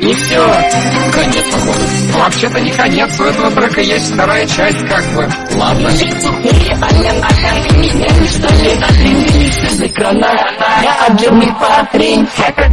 И все. Конец, походу. Вообще-то не конец, у этого трека есть вторая часть, как бы. Ладно. Я отдельный парень Это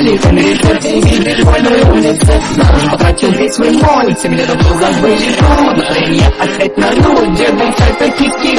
Халифом решит деньги школьной улице Наружу потратил весь свой мой Семь лет был забыть Настроение опять на нуль Деды это киски